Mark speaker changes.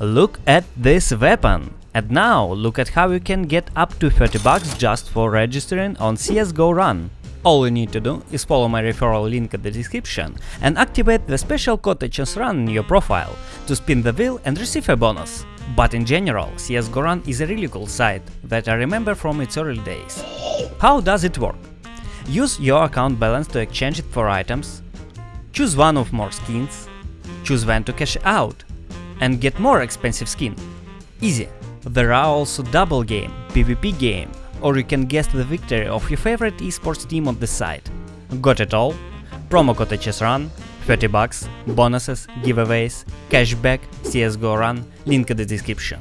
Speaker 1: Look at this weapon! And now look at how you can get up to 30 bucks just for registering on CSGO Run. All you need to do is follow my referral link in the description and activate the special code HSRun in your profile to spin the wheel and receive a bonus. But in general, CSGO Run is a really cool site that I remember from its early days. How does it work? Use your account balance to exchange it for items, choose one of more skins, choose when to cash out, and get more expensive skin. Easy. There are also double game, PvP game, or you can guess the victory of your favorite esports team on the site. Got it all? Promo code HSRun, 30 bucks, bonuses, giveaways, cashback, CSGO Run, link in the description.